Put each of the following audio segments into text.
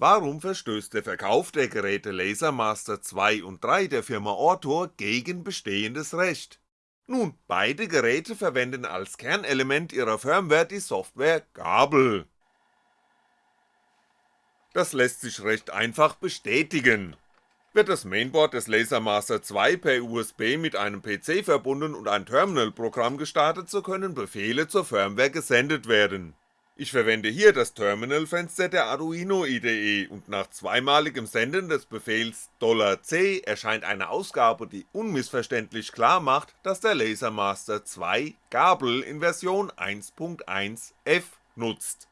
Warum verstößt der Verkauf der Geräte Lasermaster 2 und 3 der Firma Ortor gegen bestehendes Recht? Nun, beide Geräte verwenden als Kernelement ihrer Firmware die Software Gabel. Das lässt sich recht einfach bestätigen. Wird das Mainboard des Lasermaster 2 per USB mit einem PC verbunden und ein Terminal-Programm gestartet, so können Befehle zur Firmware gesendet werden ich verwende hier das Terminalfenster der Arduino IDE und nach zweimaligem Senden des Befehls $C erscheint eine Ausgabe, die unmissverständlich klar macht, dass der Lasermaster 2 Gabel in Version 1.1f nutzt.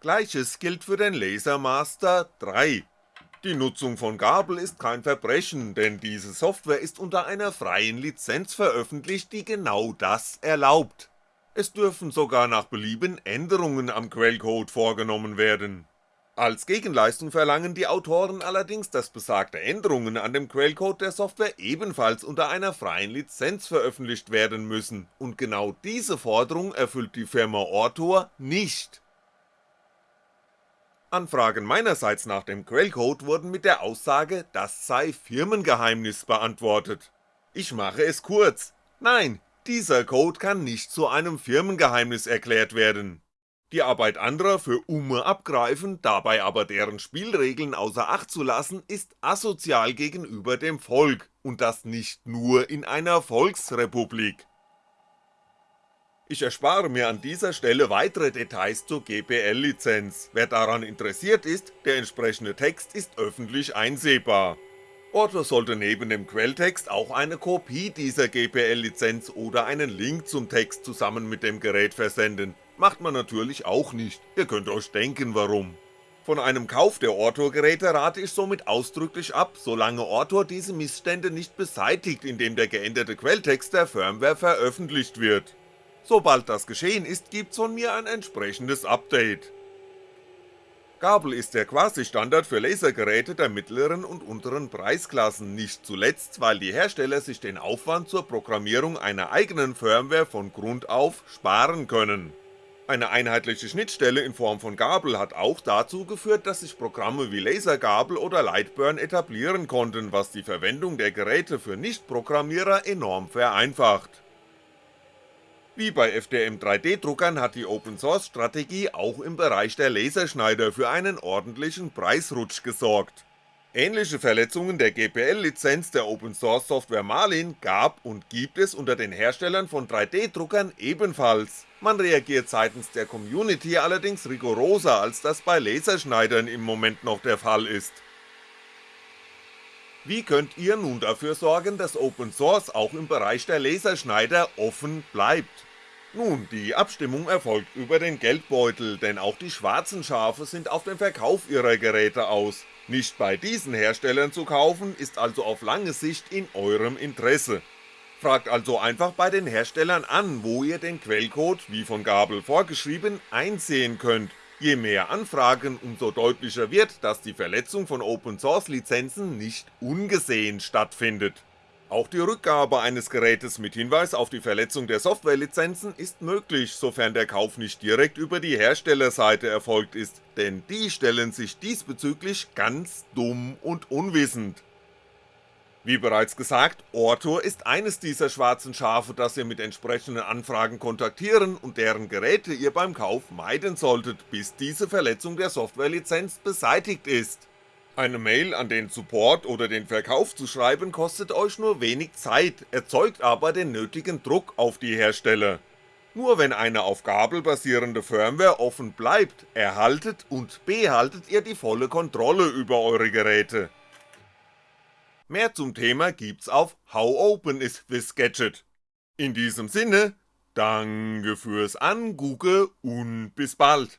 Gleiches gilt für den Lasermaster 3 die Nutzung von Gabel ist kein Verbrechen, denn diese Software ist unter einer freien Lizenz veröffentlicht, die genau das erlaubt. Es dürfen sogar nach Belieben Änderungen am Quellcode vorgenommen werden. Als Gegenleistung verlangen die Autoren allerdings, dass besagte Änderungen an dem Quellcode der Software ebenfalls unter einer freien Lizenz veröffentlicht werden müssen, und genau diese Forderung erfüllt die Firma Ortor nicht Anfragen meinerseits nach dem Quellcode wurden mit der Aussage, das sei Firmengeheimnis beantwortet. Ich mache es kurz, nein, dieser Code kann nicht zu einem Firmengeheimnis erklärt werden. Die Arbeit anderer für Umme abgreifen, dabei aber deren Spielregeln außer Acht zu lassen, ist asozial gegenüber dem Volk, und das nicht nur in einer Volksrepublik. Ich erspare mir an dieser Stelle weitere Details zur GPL-Lizenz, wer daran interessiert ist, der entsprechende Text ist öffentlich einsehbar. Otto sollte neben dem Quelltext auch eine Kopie dieser GPL-Lizenz oder einen Link zum Text zusammen mit dem Gerät versenden, macht man natürlich auch nicht, ihr könnt euch denken warum. Von einem Kauf der Ortor-Geräte rate ich somit ausdrücklich ab, solange Ortor diese Missstände nicht beseitigt, indem der geänderte Quelltext der Firmware veröffentlicht wird. Sobald das geschehen ist, gibt's von mir ein entsprechendes Update. Gabel ist der Quasi-Standard für Lasergeräte der mittleren und unteren Preisklassen, nicht zuletzt, weil die Hersteller sich den Aufwand zur Programmierung einer eigenen Firmware von Grund auf sparen können. Eine einheitliche Schnittstelle in Form von Gabel hat auch dazu geführt, dass sich Programme wie Lasergabel oder Lightburn etablieren konnten, was die Verwendung der Geräte für Nichtprogrammierer enorm vereinfacht. Wie bei FDM 3D-Druckern hat die Open-Source-Strategie auch im Bereich der Laserschneider für einen ordentlichen Preisrutsch gesorgt. Ähnliche Verletzungen der GPL-Lizenz der Open-Source-Software Marlin gab und gibt es unter den Herstellern von 3D-Druckern ebenfalls, man reagiert seitens der Community allerdings rigoroser als das bei Laserschneidern im Moment noch der Fall ist. Wie könnt ihr nun dafür sorgen, dass Open Source auch im Bereich der Laserschneider offen bleibt? Nun, die Abstimmung erfolgt über den Geldbeutel, denn auch die schwarzen Schafe sind auf den Verkauf ihrer Geräte aus. Nicht bei diesen Herstellern zu kaufen, ist also auf lange Sicht in eurem Interesse. Fragt also einfach bei den Herstellern an, wo ihr den Quellcode, wie von Gabel vorgeschrieben, einsehen könnt Je mehr Anfragen, umso deutlicher wird, dass die Verletzung von Open Source Lizenzen nicht ungesehen stattfindet. Auch die Rückgabe eines Gerätes mit Hinweis auf die Verletzung der Softwarelizenzen ist möglich, sofern der Kauf nicht direkt über die Herstellerseite erfolgt ist, denn die stellen sich diesbezüglich ganz dumm und unwissend. Wie bereits gesagt, Ortor ist eines dieser schwarzen Schafe, das ihr mit entsprechenden Anfragen kontaktieren und deren Geräte ihr beim Kauf meiden solltet, bis diese Verletzung der Softwarelizenz beseitigt ist. Eine Mail an den Support oder den Verkauf zu schreiben kostet euch nur wenig Zeit, erzeugt aber den nötigen Druck auf die Hersteller. Nur wenn eine auf Gabel basierende Firmware offen bleibt, erhaltet und behaltet ihr die volle Kontrolle über eure Geräte. Mehr zum Thema gibt's auf How Open is this Gadget. In diesem Sinne, danke fürs Angucken und bis bald.